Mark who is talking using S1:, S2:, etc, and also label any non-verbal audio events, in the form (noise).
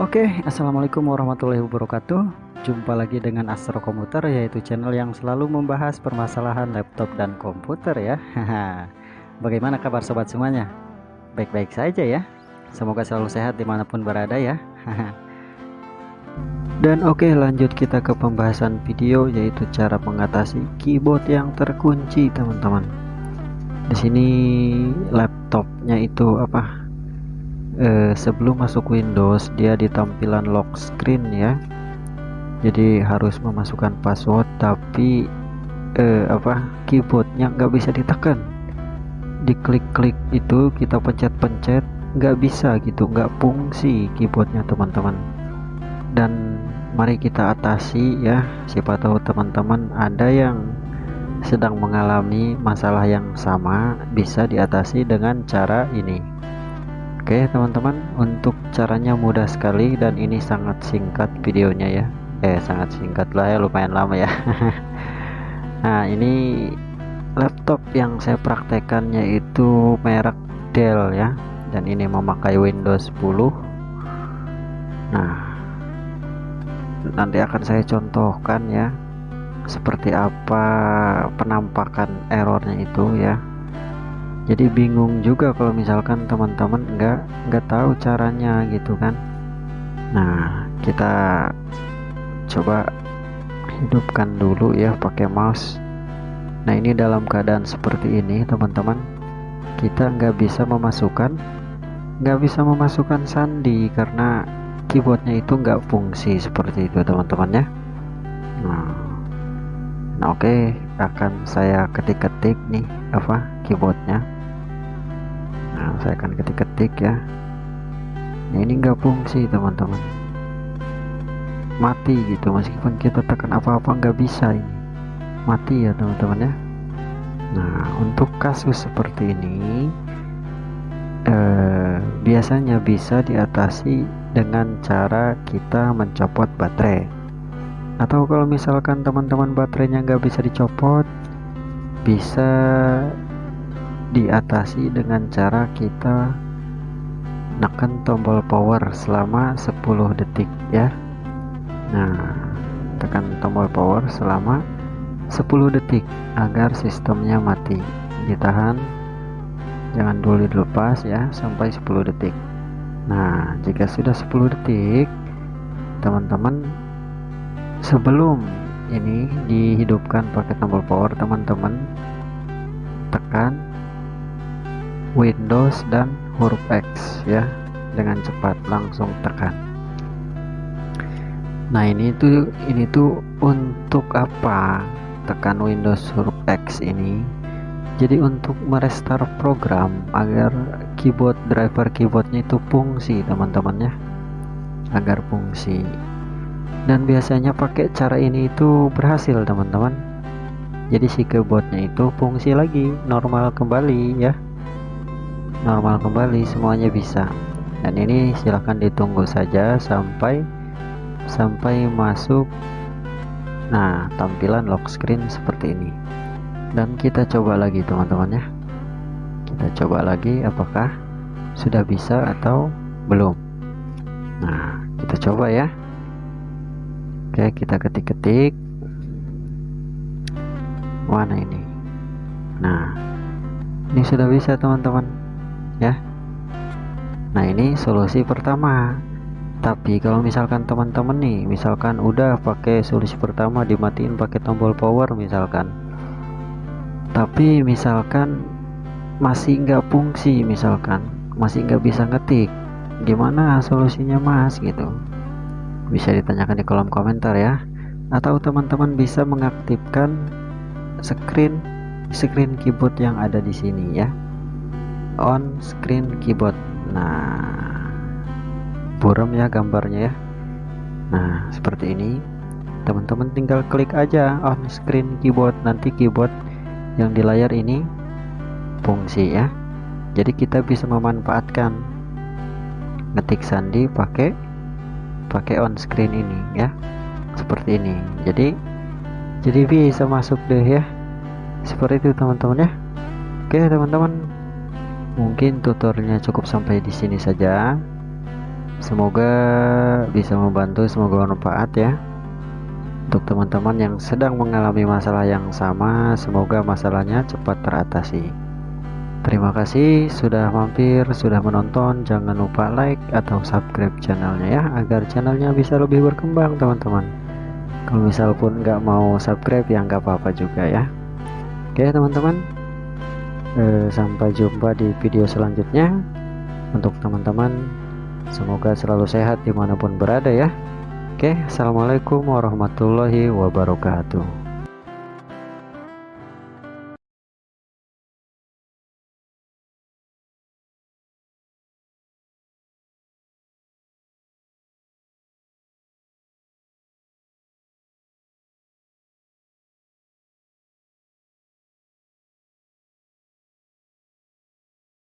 S1: Oke, assalamualaikum warahmatullahi wabarakatuh. Jumpa lagi dengan Astro Komputer, yaitu channel yang selalu membahas permasalahan laptop dan komputer ya. (laughs) Bagaimana kabar sobat semuanya? Baik-baik saja ya. Semoga selalu sehat di mana pun berada ya. (laughs) dan oke, lanjut kita ke pembahasan video, yaitu cara mengatasi keyboard yang terkunci, teman-teman. Di sini laptopnya itu apa? Eh, sebelum masuk Windows dia di tampilan lock screen ya. Jadi harus memasukkan password tapi eh, apa keyboardnya nggak bisa ditekan. Diklik-klik itu kita pencet-pencet nggak bisa gitu nggak fungsi keyboardnya teman-teman. Dan mari kita atasi ya siapa tahu teman-teman ada yang sedang mengalami masalah yang sama bisa diatasi dengan cara ini Oke teman-teman untuk caranya mudah sekali dan ini sangat singkat videonya ya. Eh sangat singkat lah ya lumayan lama ya. (laughs) Nah ini laptop yang saya praktekannya itu merek Dell ya. Dan ini memakai Windows 10 nah nanti akan saya contohkan ya seperti apa penampakan errornya itu ya jadi bingung juga kalau misalkan teman-teman nggak nggak tahu caranya gitu kan nah kita coba hidupkan dulu ya pakai mouse nah ini dalam keadaan seperti ini teman-teman kita nggak bisa memasukkan nggak bisa memasukkan sandi karena keyboardnya itu nggak fungsi seperti itu teman-teman ya nah, nah oke okay. akan saya ketik-ketik nih apa keyboardnya. Nah saya akan ketik-ketik ya. Nah, ini enggak fungsi teman-teman. Mati gitu meskipun kita tekan apa-apa nggak bisa ini. Mati ya teman-teman ya. Nah untuk kasus seperti ini eh, biasanya bisa diatasi dengan cara kita mencopot baterai. Atau kalau misalkan teman-teman baterainya nggak bisa dicopot bisa diatasi dengan cara kita menekan tombol power selama 10 detik ya. Nah tekan tombol power selama 10 detik agar sistemnya mati. Ditahan. Jangan dulu dilepas ya sampai 10 detik. Nah jika sudah 10 detik teman-teman sebelum ini dihidupkan pakai tombol power teman-teman tekan Windows dan huruf X ya. Dengan cepat langsung tekan. Nah ini tuh ini tuh untuk apa tekan Windows huruf X ini? Jadi untuk merestart program agar keyboard driver keyboardnya itu fungsi teman-teman ya. Agar fungsi. Dan biasanya pakai cara ini itu berhasil teman-teman. Jadi si keyboardnya itu fungsi lagi normal kembali ya normal kembali semuanya bisa. Dan ini silahkan ditunggu saja sampai sampai masuk. Nah tampilan lock screen seperti ini. Dan kita coba lagi teman-teman ya. Kita coba lagi apakah sudah bisa atau belum. Nah kita coba ya. Oke kita ketik-ketik. Mana ini? Nah ini sudah bisa teman-teman ya. Nah ini solusi pertama. Tapi kalau misalkan teman-teman nih misalkan udah pakai solusi pertama dimatiin pakai tombol power misalkan. Tapi misalkan masih nggak fungsi misalkan masih nggak bisa ngetik gimana solusinya mas? Gitu. Bisa ditanyakan di kolom komentar ya. Atau teman-teman bisa mengaktifkan screen screen keyboard yang ada di sini ya on screen keyboard. Nah buram ya gambarnya ya. Nah seperti ini. Teman-teman tinggal klik aja on screen keyboard. Nanti keyboard yang di layar ini fungsi ya. Jadi kita bisa memanfaatkan ngetik sandi pakai pakai on screen ini ya. Seperti ini. Jadi jadi bisa masuk deh ya. Seperti itu teman-teman ya. Oke teman-teman Mungkin tutorialnya cukup sampai di sini saja. semoga bisa membantu semoga bermanfaat ya. Untuk teman-teman yang sedang mengalami masalah yang sama semoga masalahnya cepat teratasi. Terima kasih sudah mampir sudah menonton. Jangan lupa like atau subscribe channelnya ya agar channelnya bisa lebih berkembang teman-teman. Kalau misal pun nggak mau subscribe ya nggak apa-apa juga ya. Oke teman-teman eh, sampai jumpa di video selanjutnya. Untuk teman-teman semoga selalu sehat di mana pun berada ya. Oke assalamualaikum warahmatullahi wabarakatuh